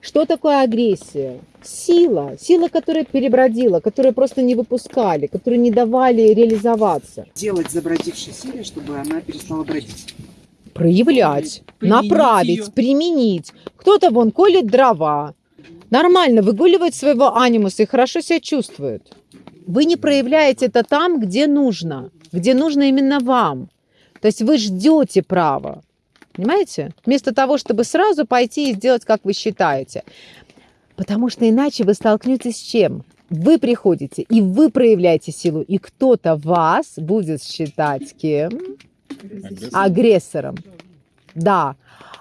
Что такое агрессия? Сила. Сила, которая перебродила, которую просто не выпускали, которую не давали реализоваться. Делать забродившей силе, чтобы она перестала бродить. Проявлять, Применить направить, её. применить. Кто-то вон колет дрова. Нормально выгуливает своего анимуса и хорошо себя чувствует. Вы не проявляете это там, где нужно, где нужно именно вам. То есть вы ждете права. Понимаете? Вместо того, чтобы сразу пойти и сделать, как вы считаете. Потому что иначе вы столкнетесь с чем? Вы приходите, и вы проявляете силу, и кто-то вас будет считать кем? Агрессором. Да.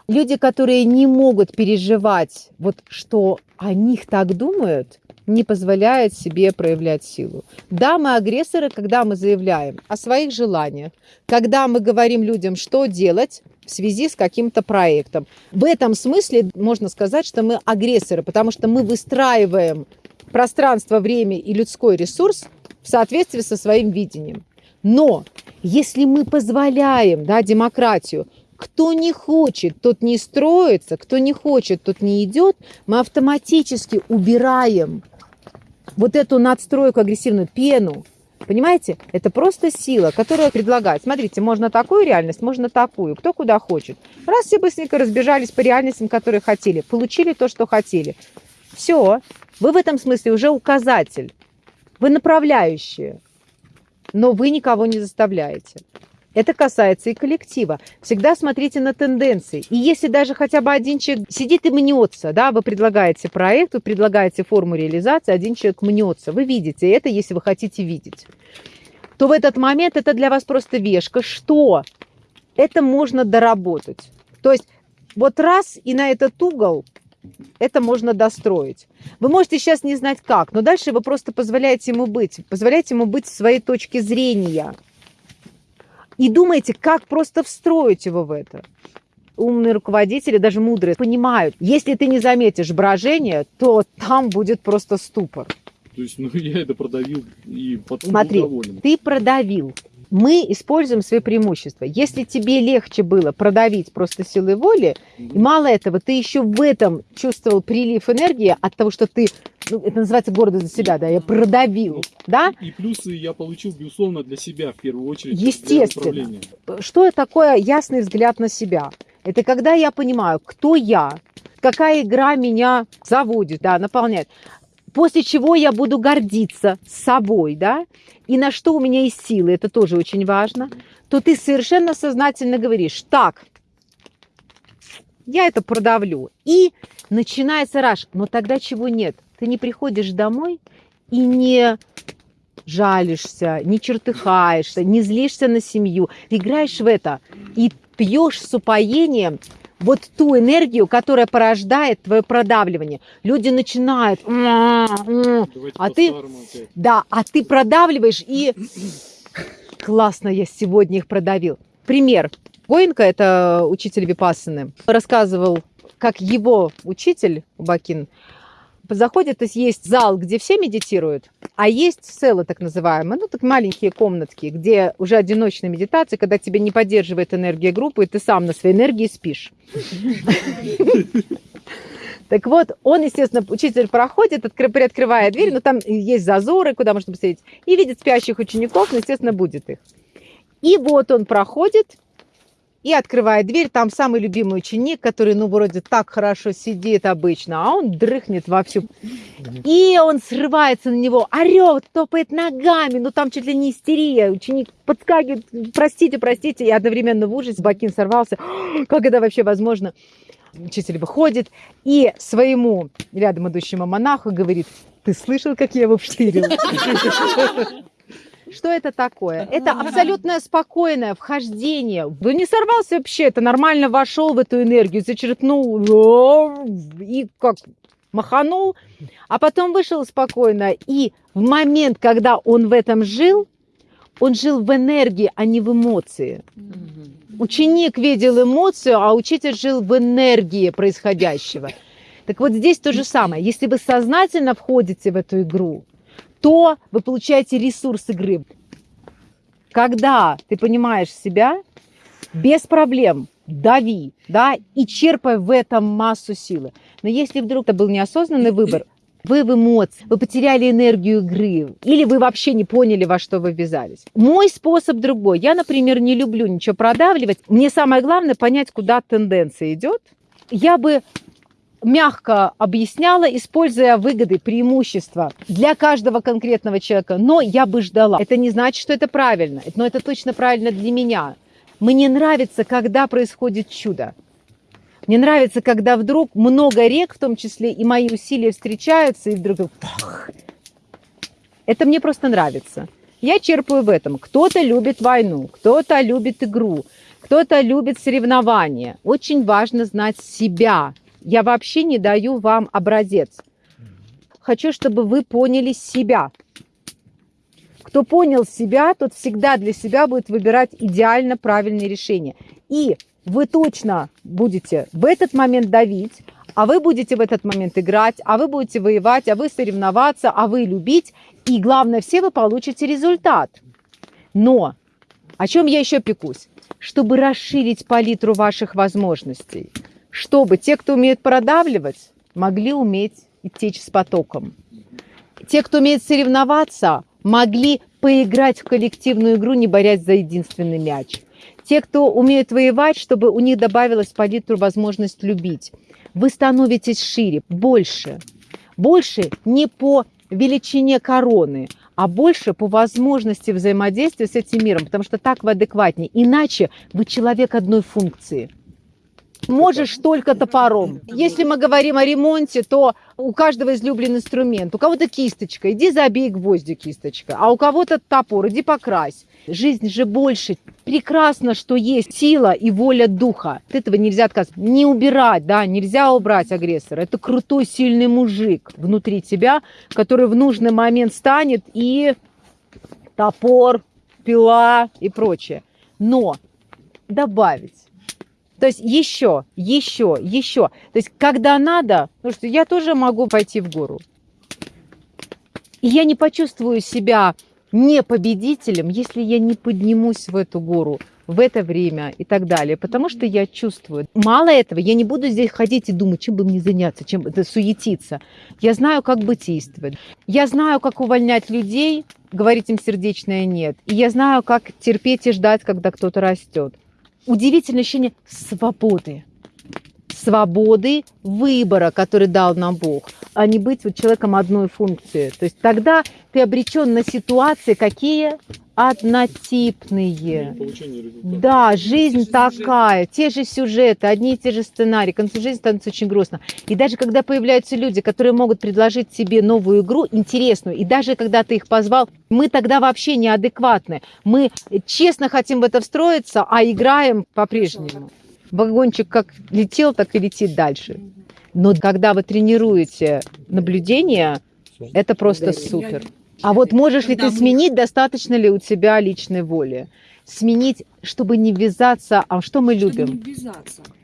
Люди, которые не могут переживать, вот что о них так думают, не позволяют себе проявлять силу. Да, мы агрессоры, когда мы заявляем о своих желаниях, когда мы говорим людям, что делать в связи с каким-то проектом. В этом смысле можно сказать, что мы агрессоры, потому что мы выстраиваем пространство, время и людской ресурс в соответствии со своим видением. Но если мы позволяем да, демократию, кто не хочет, тот не строится, кто не хочет, тот не идет, мы автоматически убираем вот эту надстройку, агрессивную пену. Понимаете? Это просто сила, которая предлагает. Смотрите, можно такую реальность, можно такую. Кто куда хочет. Раз все быстренько разбежались по реальностям, которые хотели, получили то, что хотели. Все. Вы в этом смысле уже указатель. Вы направляющие. Но вы никого не заставляете. Это касается и коллектива. Всегда смотрите на тенденции. И если даже хотя бы один человек сидит и мнется, да, вы предлагаете проект, вы предлагаете форму реализации, один человек мнется, вы видите это, если вы хотите видеть, то в этот момент это для вас просто вешка, что это можно доработать. То есть вот раз и на этот угол это можно достроить. Вы можете сейчас не знать как, но дальше вы просто позволяете ему быть, позволяете ему быть в своей точке зрения – и думаете, как просто встроить его в это. Умные руководители, даже мудрые, понимают, если ты не заметишь брожение, то там будет просто ступор. То есть, ну, я это продавил и потом Смотри, доволен. ты продавил. Мы используем свои преимущества. Если тебе легче было продавить просто силой воли, и мало этого, ты еще в этом чувствовал прилив энергии от того, что ты, ну, это называется гордость за себя, да, я продавил, да? И плюсы я получил, безусловно, для себя в первую очередь. Естественно. Что такое ясный взгляд на себя? Это когда я понимаю, кто я, какая игра меня заводит, да, наполняет. После чего я буду гордиться собой, да, и на что у меня есть силы, это тоже очень важно, то ты совершенно сознательно говоришь, так, я это продавлю. И начинается раш. Но тогда чего нет? Ты не приходишь домой и не жалишься, не чертыхаешься, не злишься на семью. Ты играешь в это и пьешь с упоением вот ту энергию, которая порождает твое продавливание. Люди начинают, А ты- да, а ты продавливаешь и классно я сегодня их продавил. Пример. Гоенко, это учитель Випассаны, рассказывал, как его учитель Бакин заходит, то есть есть зал, где все медитируют, а есть целы так называемые, ну так маленькие комнатки, где уже одиночная медитация, когда тебя не поддерживает энергия группы, и ты сам на своей энергии спишь. Так вот, он, естественно, учитель проходит, откры- приоткрывает дверь, но там есть зазоры, куда можно посмотреть, и видит спящих учеников, ну, естественно, будет их. И вот он проходит и открывает дверь, там самый любимый ученик, который, ну, вроде так хорошо сидит обычно, а он дрыхнет вовсю. И он срывается на него, орет, топает ногами, ну, там чуть ли не истерия. Ученик подскакивает, простите, простите, и одновременно в ужасе Бакин сорвался. Как это вообще возможно? Учитель выходит и своему рядом идущему монаху говорит, ты слышал, как я его вштырил? Что это такое? Это абсолютно спокойное вхождение. Да не сорвался вообще, это нормально вошел в эту энергию, зачерпнул и как маханул, а потом вышел спокойно. И в момент, когда он в этом жил, он жил в энергии, а не в эмоции. Ученик видел эмоцию, а учитель жил в энергии происходящего. Так вот здесь то же самое. Если вы сознательно входите в эту игру, то вы получаете ресурс игры. Когда ты понимаешь себя, без проблем дави, да, и черпай в этом массу силы. Но если вдруг это был неосознанный выбор, вы в эмоции, вы потеряли энергию игры, или вы вообще не поняли, во что вы ввязались. Мой способ другой. Я, например, не люблю ничего продавливать. Мне самое главное понять, куда тенденция идет. Я бы мягко объясняла, используя выгоды, преимущества для каждого конкретного человека, но я бы ждала. Это не значит, что это правильно, но это точно правильно для меня. Мне нравится, когда происходит чудо. Мне нравится, когда вдруг много рек, в том числе и мои усилия встречаются, и вдруг. Это мне просто нравится. Я черпаю в этом. Кто-то любит войну, кто-то любит игру, кто-то любит соревнования. Очень важно знать себя. Я вообще не даю вам образец. Хочу, чтобы вы поняли себя. Кто понял себя, тот всегда для себя будет выбирать идеально правильные решения. И вы точно будете в этот момент давить, а вы будете в этот момент играть, а вы будете воевать, а вы соревноваться, а вы любить. И главное, все вы получите результат. Но о чем я еще пекусь? Чтобы расширить палитру ваших возможностей. Чтобы те, кто умеет продавливать, могли уметь идти с потоком. Те, кто умеет соревноваться, могли поиграть в коллективную игру, не борясь за единственный мяч. Те, кто умеет воевать, чтобы у них добавилась в палитру возможность любить. Вы становитесь шире, больше. Больше не по величине короны, а больше по возможности взаимодействия с этим миром, потому что так вы адекватнее. Иначе вы человек одной функции. Можешь только топором. Если мы говорим о ремонте, то у каждого излюбленный инструмент. У кого-то кисточка, иди забей гвозди кисточка. А у кого-то топор, иди покрась. Жизнь же больше. Прекрасно, что есть сила и воля духа. От этого нельзя отказываться. Не убирать, да, нельзя убрать агрессора. Это крутой, сильный мужик внутри тебя, который в нужный момент станет и топор, пила и прочее. Но добавить то есть еще, еще, еще. То есть когда надо, потому что я тоже могу пойти в гору. И я не почувствую себя не победителем, если я не поднимусь в эту гору в это время и так далее, потому что я чувствую. Мало этого, я не буду здесь ходить и думать, чем бы мне заняться, чем это суетиться. Я знаю, как быть действовать. Я знаю, как увольнять людей, говорить им сердечное «нет». И я знаю, как терпеть и ждать, когда кто-то растет удивительное ощущение свободы. Свободы выбора, который дал нам Бог, а не быть вот человеком одной функции. То есть тогда ты обречен на ситуации, какие однотипные. Да, жизнь такая, те же сюжеты, одни и те же сценарии, к концу жизни становится очень грустно. И даже когда появляются люди, которые могут предложить тебе новую игру, интересную, и даже когда ты их позвал, мы тогда вообще неадекватны. Мы честно хотим в это встроиться, а играем по-прежнему. Вагончик как летел, так и летит дальше. Но когда вы тренируете наблюдение, это просто супер. А вот можешь ли ты сменить, достаточно ли у тебя личной воли? Сменить, чтобы не ввязаться, а что мы любим?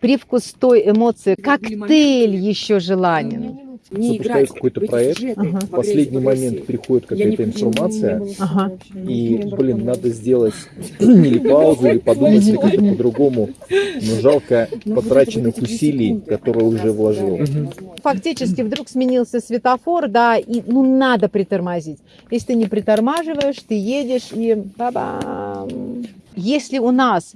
Привкус той эмоции, коктейль еще желанен не запускаю какой-то проект, ага. в последний момент приходит какая-то информация, ага. и, блин, надо сделать или паузу, или подумать, или как-то по-другому, но жалко потраченных усилий, которые уже вложил. Фактически вдруг сменился светофор, да, и ну надо притормозить. Если ты не притормаживаешь, ты едешь и ба-бам. Если у нас